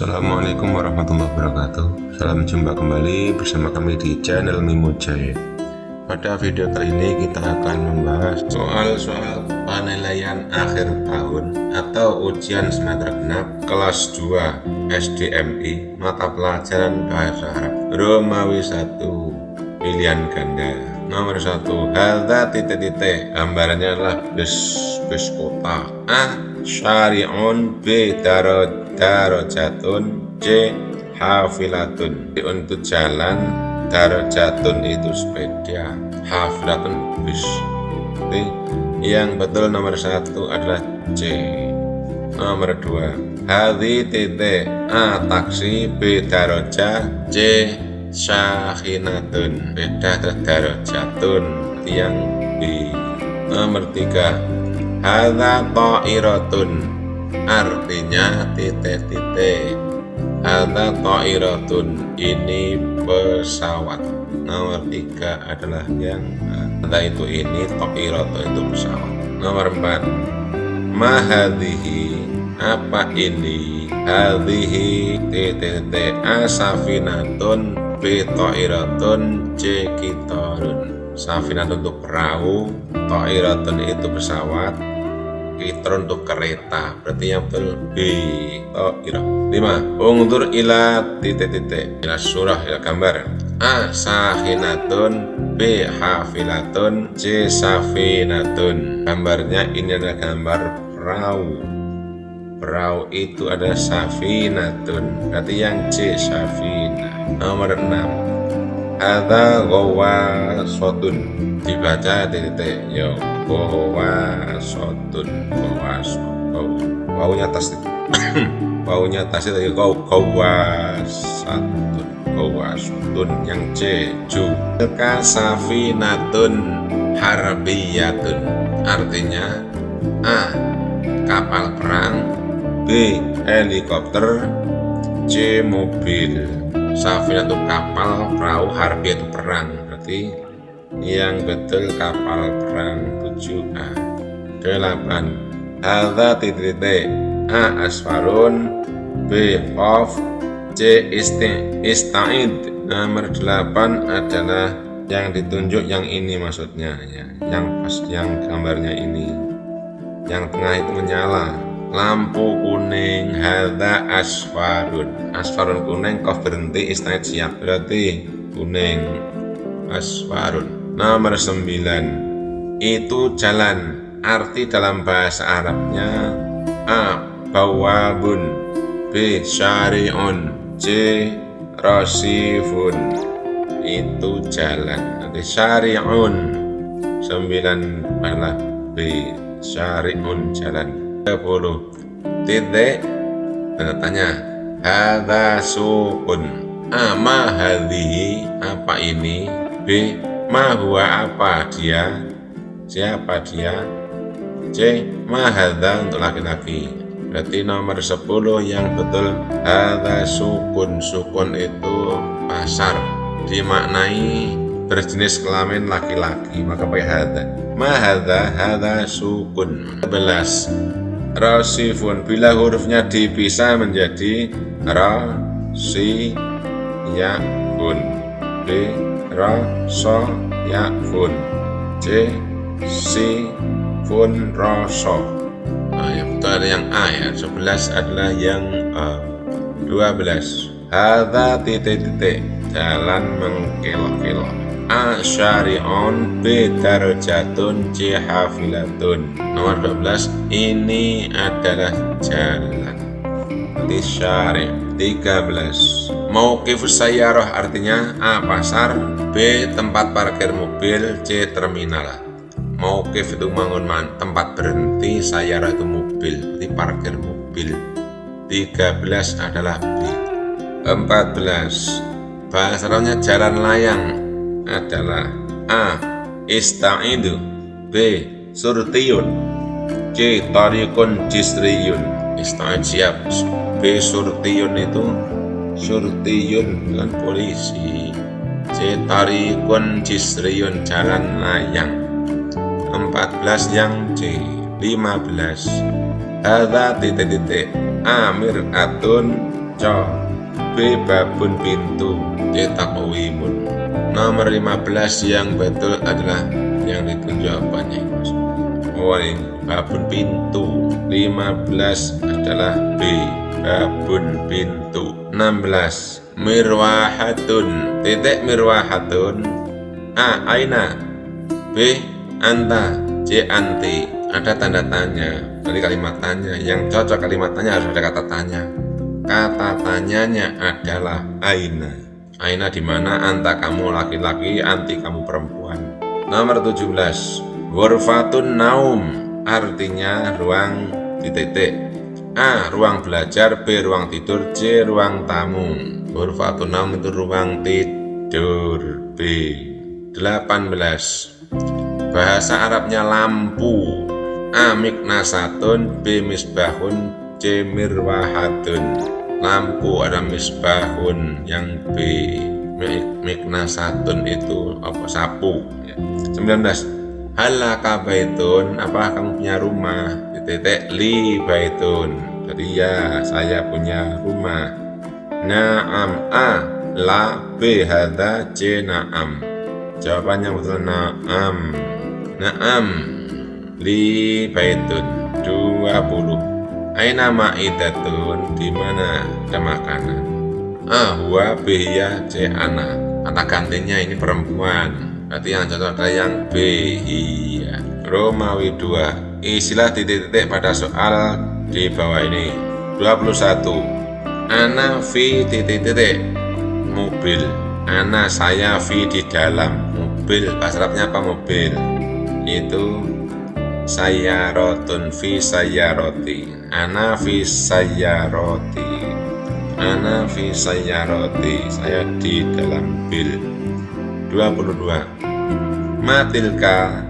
Assalamualaikum warahmatullahi wabarakatuh. Salam jumpa kembali bersama kami di channel Mimo Jaya. Pada video kali ini kita akan membahas soal-soal penilaian akhir tahun Atau ujian semester genap kelas 2 SDMI Mata pelajaran Bahasa Arab Romawi 1 Pilihan ganda. Nomor 1 Halda titik-titik. Gambarannya adalah bus, bus kota. A Syari'un B Darot darajatun C hafilatun. Untuk jalan darajatun itu sepeda hafilatun bus Jadi, yang betul nomor satu adalah C. Nomor dua hadi titik A taksi B daraja C syahinatun. Beda darajatun yang B. Nomor tiga hadha ta'iratun. Artinya titik-titik. Ada toiratun ini pesawat. Nomor tiga adalah yang ada itu ini toiratun itu pesawat. Nomor empat. Mahadihi apa ini? Hadhihi? Titik asafinatun b toiratun safinatun untuk perahu toiratun itu pesawat Kitron untuk kereta. Berarti yang betul B ira lima. Ungdur ila titik-titik ila surah ila gambar. A sahinatun B hafilatun. C safinatun. Gambarnya ini adalah gambar perahu. Perahu itu ada safinatun. Berarti yang C safina. Nomor 6 ada gowa sotun dibaca titik yo bahwa sotun bahwa sotun baunya tas baunya tas itu. Kau kau satu kau sotun yang C ju. Kasafinatun harbiyatun. Artinya A kapal perang. B helikopter. C mobil Safina itu kapal perahu harbi itu perang. Berarti yang betul kapal perang 7A 8 Hadha titik A asfarun. B of C ista'id. Nomor 8 adalah yang ditunjuk yang ini maksudnya. Ya yang pas yang gambarnya ini. Yang tengah itu menyala lampu kuning hadha asfarun asfarun kuning kau berhenti ista'id siap berarti kuning asfarun Nomor 9 Itu jalan Arti dalam bahasa Arabnya A. Bawabun B. Syari'un C. Rosifun Itu jalan Nanti syari'un 9 adalah B. Syari'un jalan 10 Titik Tanda tanya Hadha sukun A. Ma hadhi Apa ini B Mahua apa dia? Siapa dia? C. Mahadha untuk laki-laki. Berarti nomor 10 yang betul Hadha sukun. Sukun itu pasar. Dimaknai berjenis kelamin laki-laki. Maka pakai hadha. Mahadha hadha sukun. 11. Rosifun. Bila hurufnya dipisah menjadi Ra, Si, Ya, Bun. B ra so ya c si fun ro so. Nah, yang betul ada yang a ya. 11 adalah yang a. 12 hadha titik titik jalan mengkelok-kelok A syari'un B darajatun C hafilatun Nomor 12 Ini adalah jalan Di syari' 13 Mauqifus sayyarah artinya A. Pasar B. Tempat parkir mobil C. Terminal Mauqif itu bangun tempat berhenti Sayyarah itu mobil Di parkir mobil 13 adalah B 14 Bahasa jalan layang adalah A. Ista'idu. B. Surtiyun. C. Tarikun jisriyun. Ista'id siap. B. Surtiyun itu surtiyun dengan polisi. C. Tarikun jisriyun jalan layang. 14 yang C. 15 Hadha titik-titik. Amir atun kaca B. Babun pintu. C. Takwimun Nomor 15 yang betul adalah yang itu jawabannya Oh ini babun pintu. 15 adalah B babun pintu. 16 mirwahatun. Titik mirwahatun. A. Aina. B. Anta. C. Anti. Ada tanda tanya. Dari kalimat tanya. Yang cocok kalimat tanya harus ada kata tanya. Kata tanyanya adalah Aina Aina di mana anta kamu laki-laki anti kamu perempuan. Nomor 17 Ghurfatun naum. Artinya ruang titik A. Ruang belajar. B. Ruang tidur. C. Ruang tamu. Ghurfatun naum itu ruang tidur. B. 18 Bahasa Arabnya lampu. A. Miknasatun. B. Misbahun. C. Mirwahatun Lampu ada misbahun yang B Miknasatun itu apa sapu 19 Halaka baitun Apa kamu punya rumah titik li baitun jadi ya saya punya rumah Naam A La B Hada C Naam Jawabannya betul na'am. Na'am. Li baitun 20. Aina ma'idatun di mana ada makanan. Ah, huwa bihiya c ana. Kata gantinya ini perempuan. Berarti yang cocok ada yang B. Iya. Romawi 2. Istilah titik-titik pada soal di bawah ini. 21. Ana fi titik-titik mobil. Ana saya fi di dalam mobil bahasa apa mobil itu saya rotun fi saya roti. Ana fi saya roti. Ana fi saya roti. Saya di dalam bil. 22 matilka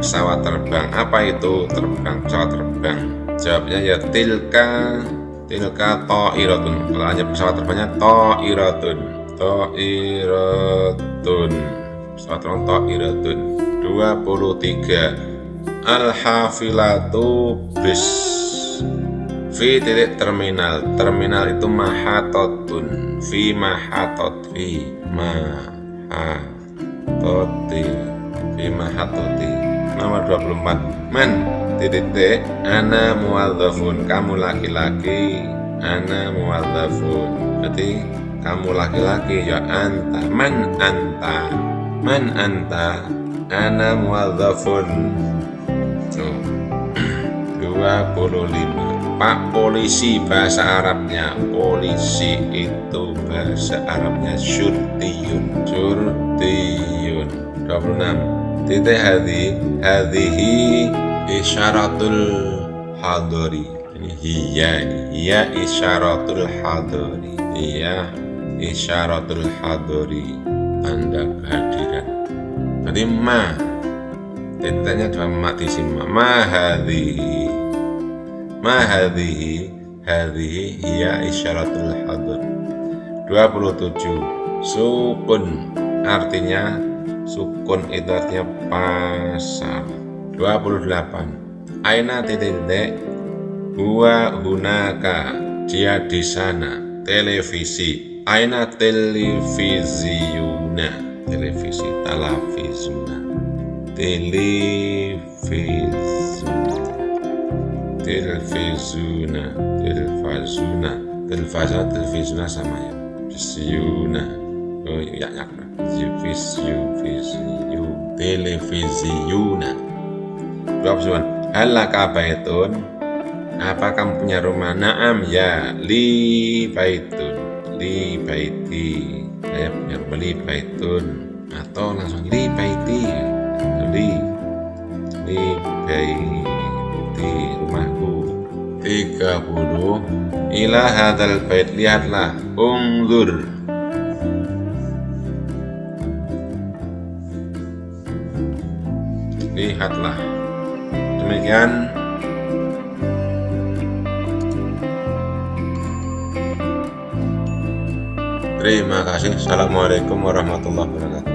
pesawat terbang. Apa itu terbang? Pesawat terbang. Jawabnya ya tilka. Tilka irotun kalau hanya pesawat terbangnya iratun to irotun pesawat rontok iratun 23 al-hafilatu bis. V titik terminal. Terminal itu mahatotun. V mahatot. V mahatoti. V mahatoti. Nomor 24 men titik titik ana muwadzafun kamu laki-laki. Ana muwadzafun berarti kamu laki-laki ya anta. Men anta. Men anta. Ana muwadzafun 25 Pak polisi bahasa Arabnya. Polisi itu bahasa Arabnya. Surtiyun surtiyun 26 titik hadhi Hadhihi isyaratul hadori. Ini hiya. Hiya isyaratul hadori. Hiya isyaratul hadori. Tanda kehadiran. Berarti ma. Tentanya dua mak di sini ma hadhihi Ma hadhihi Hadhihi hiya isyaratul hadir 27 Sukun Artinya Sukun itu artinya pasar 28 Aina titik Huwa hunaka. Dia di sana. Televisi. Aina televisiu televisiuna. Televisi televisiuna televisiuna televisiuna televisiuna televisiuna televisiuna sama ya visiuna oh ya ya visiu visiu televisiuna Berapa Halaka baitun apa kamu punya rumah? Naam ya li baitun li baiti saya punya beli baitun atau langsung li baiti li li baiti rumahku. 30 ila hadal bait lihatlah. Ungzur lihatlah. Demikian. Terima kasih. Assalamualaikum warahmatullahi wabarakatuh.